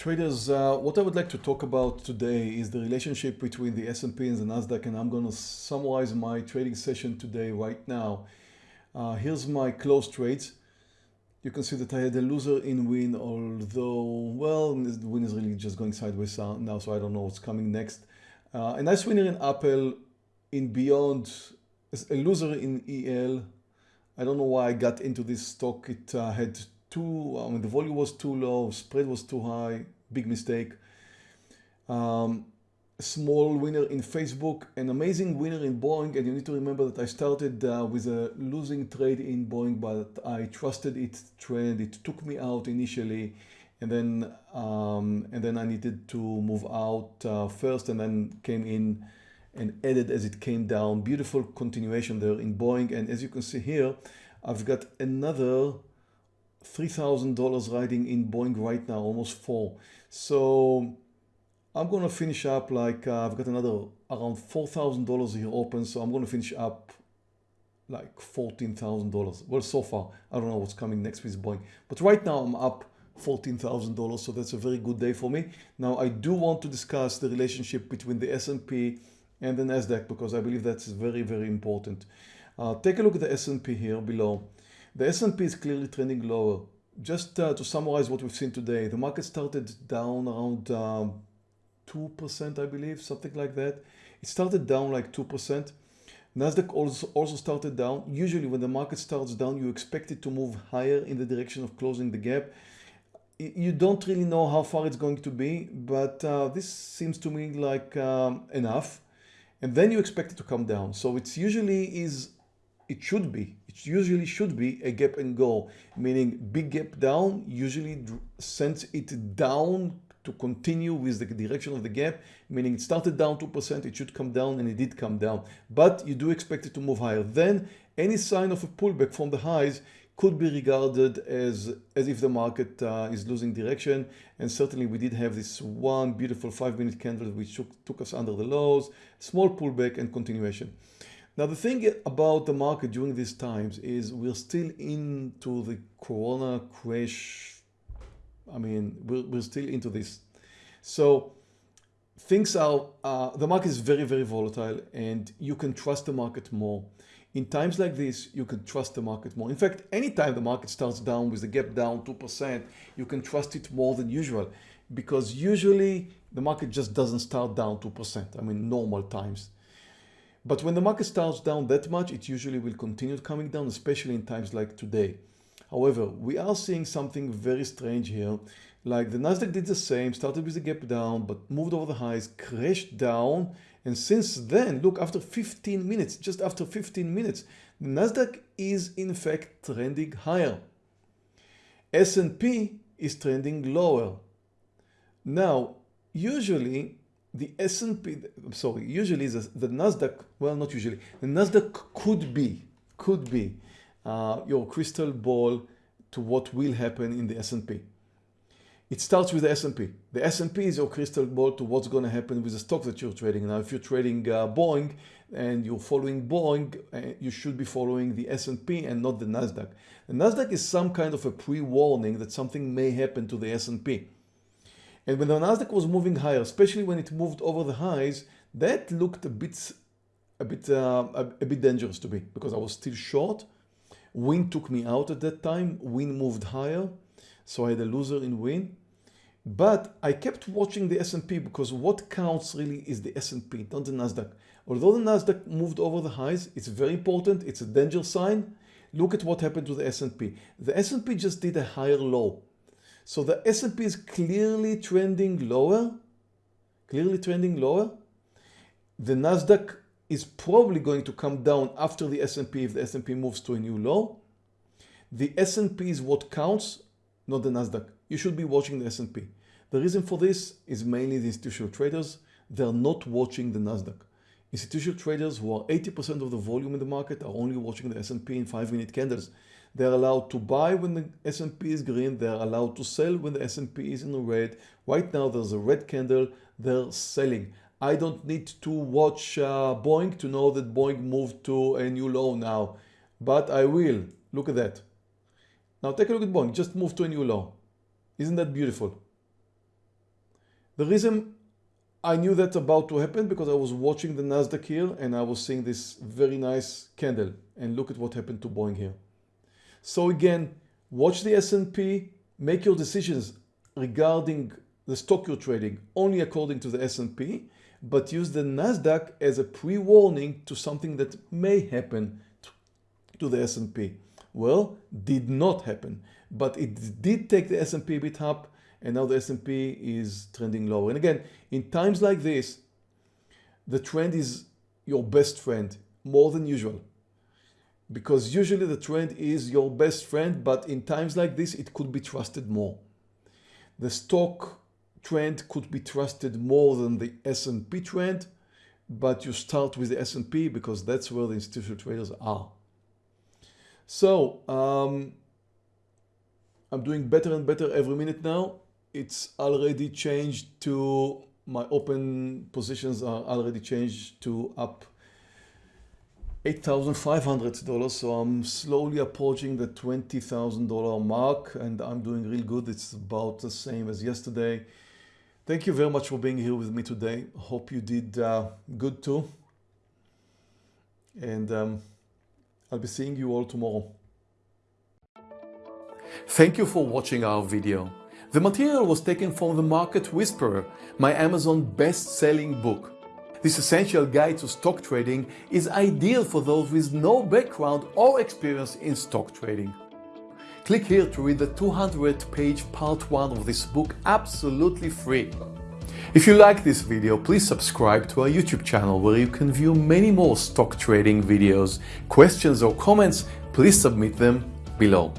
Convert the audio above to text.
Traders, uh, what I would like to talk about today is the relationship between the S&P and the Nasdaq and I'm going to summarize my trading session today right now. Uh, here's my close trades. You can see that I had a loser in Wynn although, well, the Wynn is really just going sideways now so I don't know what's coming next. Uh, a nice winner in Apple, in Beyond, a loser in EL. I don't know why I got into this stock. It uh, had too, I mean, the volume was too low, spread was too high, big mistake. Um, small winner in Facebook, an amazing winner in Boeing. And you need to remember that I started uh, with a losing trade in Boeing, but I trusted its trend. It took me out initially. And then, um, and then I needed to move out uh, first and then came in and added as it came down. Beautiful continuation there in Boeing. And as you can see here, I've got another $3,000 riding in Boeing right now, almost four. So I'm going to finish up like uh, I've got another around $4,000 here open. So I'm going to finish up like $14,000. Well, so far, I don't know what's coming next with Boeing, but right now I'm up $14,000. So that's a very good day for me. Now I do want to discuss the relationship between the S&P and the NASDAQ because I believe that's very, very important. Uh, take a look at the S&P here below. The S&P is clearly trending lower. Just uh, to summarize what we've seen today, the market started down around 2%, um, I believe, something like that. It started down like 2%. Nasdaq also, also started down. Usually when the market starts down, you expect it to move higher in the direction of closing the gap. You don't really know how far it's going to be, but uh, this seems to me like um, enough. And then you expect it to come down. So it's usually is it should be, it usually should be a gap and go, meaning big gap down usually sends it down to continue with the direction of the gap, meaning it started down 2%, it should come down and it did come down, but you do expect it to move higher. Then any sign of a pullback from the highs could be regarded as, as if the market uh, is losing direction. And certainly we did have this one beautiful five minute candle which took, took us under the lows, small pullback and continuation. Now the thing about the market during these times is we're still into the Corona crash. I mean, we're, we're still into this. So things are, uh, the market is very, very volatile and you can trust the market more. In times like this, you can trust the market more. In fact, anytime the market starts down with the gap down 2%, you can trust it more than usual because usually the market just doesn't start down 2%. I mean, normal times. But when the market starts down that much, it usually will continue coming down, especially in times like today. However, we are seeing something very strange here. Like the Nasdaq did the same, started with a gap down, but moved over the highs, crashed down. And since then, look, after 15 minutes, just after 15 minutes, the Nasdaq is in fact trending higher. S&P is trending lower. Now, usually the S&P, I'm sorry, usually the, the NASDAQ, well, not usually, the NASDAQ could be, could be uh, your crystal ball to what will happen in the S&P. It starts with the S&P. The S&P is your crystal ball to what's going to happen with the stock that you're trading. Now, if you're trading uh, Boeing and you're following Boeing, uh, you should be following the S&P and not the NASDAQ. The NASDAQ is some kind of a pre-warning that something may happen to the S&P. And when the Nasdaq was moving higher, especially when it moved over the highs, that looked a bit, a bit, uh, a, a, bit dangerous to me because I was still short. Wynn took me out at that time. Wynn moved higher, so I had a loser in Wynn. But I kept watching the S&P because what counts really is the S&P, not the Nasdaq. Although the Nasdaq moved over the highs, it's very important. It's a danger sign. Look at what happened to the S&P. The S&P just did a higher low. So the S&P is clearly trending lower, clearly trending lower. The Nasdaq is probably going to come down after the S&P if the S&P moves to a new low. The S&P is what counts, not the Nasdaq. You should be watching the S&P. The reason for this is mainly the institutional traders. They're not watching the Nasdaq. Institutional traders who are 80% of the volume in the market are only watching the S&P in 5 minute candles. They're allowed to buy when the S&P is green. They're allowed to sell when the S&P is in the red. Right now there's a red candle. They're selling. I don't need to watch uh, Boeing to know that Boeing moved to a new low now, but I will. Look at that. Now take a look at Boeing. Just moved to a new low. Isn't that beautiful? The reason I knew that about to happen because I was watching the Nasdaq here and I was seeing this very nice candle and look at what happened to Boeing here. So again, watch the S&P, make your decisions regarding the stock you're trading only according to the S&P, but use the Nasdaq as a pre-warning to something that may happen to the S&P. Well, did not happen, but it did take the S&P a bit up and now the S&P is trending lower. And again, in times like this, the trend is your best friend more than usual because usually the trend is your best friend, but in times like this, it could be trusted more. The stock trend could be trusted more than the S&P trend, but you start with the S&P because that's where the institutional traders are. So um, I'm doing better and better every minute now. It's already changed to my open positions are already changed to up $8,500 so I'm slowly approaching the $20,000 mark and I'm doing real good. It's about the same as yesterday. Thank you very much for being here with me today. Hope you did uh, good too. And um, I'll be seeing you all tomorrow. Thank you for watching our video. The material was taken from The Market Whisperer, my Amazon best-selling book. This essential guide to stock trading is ideal for those with no background or experience in stock trading. Click here to read the 200 page part 1 of this book absolutely free. If you like this video, please subscribe to our YouTube channel where you can view many more stock trading videos. Questions or comments, please submit them below.